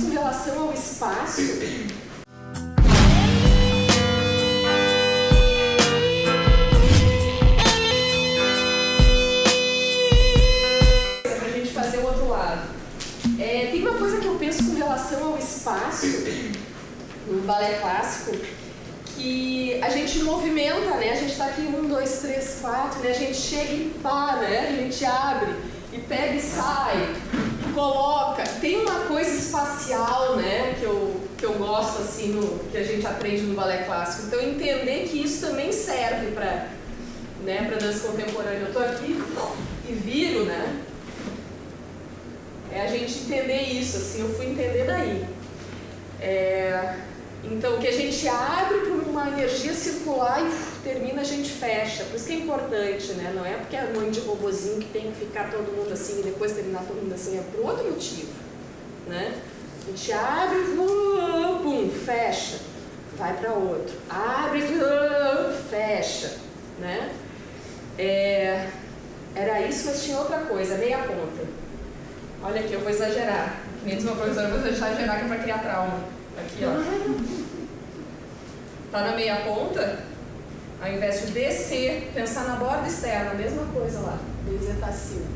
com relação ao espaço. Para a gente fazer o outro lado. É, tem uma coisa que eu penso com relação ao espaço no balé clássico que a gente movimenta, né? A gente está aqui um, dois, três, quatro, né? A gente chega e para, né? A gente abre e pega e sai, coloca. Tem uma coisa espacial, né? Que eu, que eu gosto assim, no, que a gente aprende no balé clássico. Então entender que isso também serve para né, para dança contemporânea. Eu estou aqui e viro, né? É a gente entender isso, assim, eu fui entender daí. É, então, que a gente abre para uma energia circular e termina, a gente fecha. Por isso que é importante, né? Não é porque é mãe de robozinho que tem que ficar todo mundo assim e depois terminar todo mundo assim, é por outro motivo, né? A gente abre, pum, fecha, vai para outro. Abre, fecha, né? É, era isso, mas tinha outra coisa, meia ponta. Olha aqui, eu vou exagerar. Nem diz meu professor, eu vou exagerar que é para criar trauma. Aqui, ó. Tá na meia ponta, ao invés de descer, pensar na borda externa, a mesma coisa lá. Beleza, tá assim.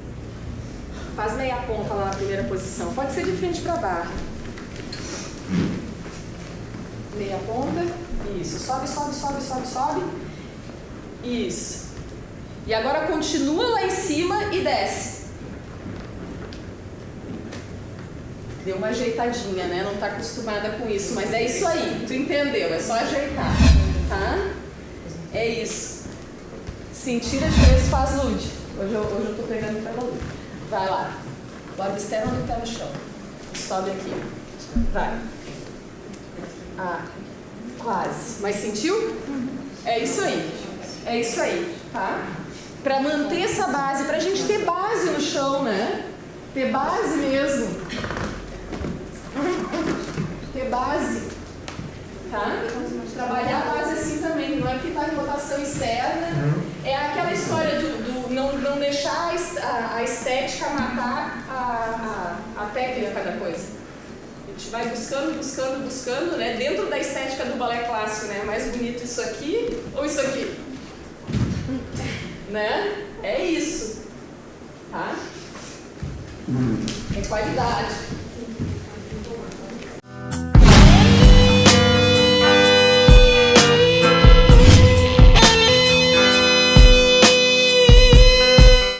Faz meia ponta lá na primeira posição. Pode ser de frente para baixo. Meia ponta. Isso. Sobe, sobe, sobe, sobe, sobe. Isso. E agora continua lá em cima e desce. Deu uma ajeitadinha, né? Não tá acostumada com isso, mas é isso aí. Tu entendeu? É só ajeitar, tá? É isso. Sentir a diferença faz lude. Hoje eu, hoje eu tô pegando pela lude. Vai lá. Borda externa do pé no chão. Sobe aqui. Vai. Ah, quase. Mas sentiu? É isso aí. É isso aí, tá? Para manter essa base, pra gente ter base no chão, né? Ter base mesmo. Ter base. Tá? Trabalhar a base assim também, não é que está em rotação externa. É aquela história do, do não, não deixar a, estética matar a, a, a técnica da coisa. A gente vai buscando, buscando, buscando, né? Dentro da estética do balé clássico, né? Mais bonito isso aqui ou isso aqui? né? É isso. Tá? É qualidade.